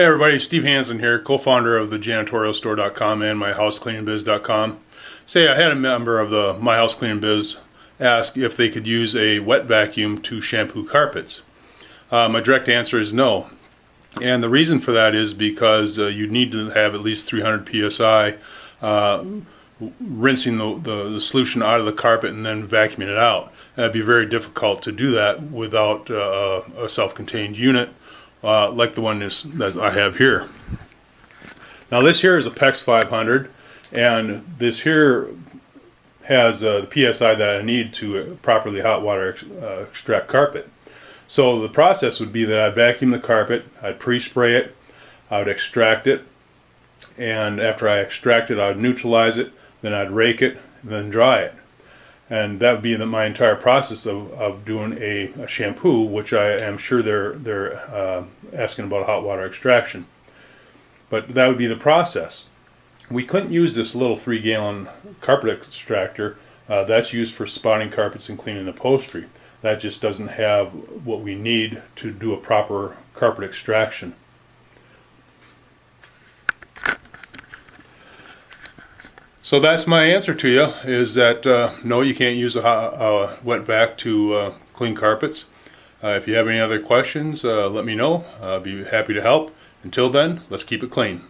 Hey everybody, Steve Hansen here, co-founder of the janitorialstore.com and myhousecleaningbiz.com. Say I had a member of the My House Cleaning Biz ask if they could use a wet vacuum to shampoo carpets. Uh, my direct answer is no. And the reason for that is because uh, you need to have at least 300 psi uh, rinsing the, the, the, solution out of the carpet and then vacuuming it out. And it'd be very difficult to do that without uh, a self-contained unit uh, like the one that I have here. Now this here is a PEX 500 and this here has uh, the PSI that I need to properly hot water ex uh, extract carpet. So the process would be that I'd vacuum the carpet, I'd pre-spray it, I would extract it, and after I extract it, I'd neutralize it, then I'd rake it, then dry it and that would be the, my entire process of, of doing a, a, shampoo, which I am sure they're they're uh, asking about hot water extraction. But that would be the process. We couldn't use this little three gallon carpet extractor. Uh, that's used for spotting carpets and cleaning upholstery. That just doesn't have what we need to do a proper carpet extraction. So that's my answer to you, is that uh, no, you can't use a, a wet vac to uh, clean carpets. Uh, if you have any other questions, uh, let me know. I'll be happy to help. Until then, let's keep it clean.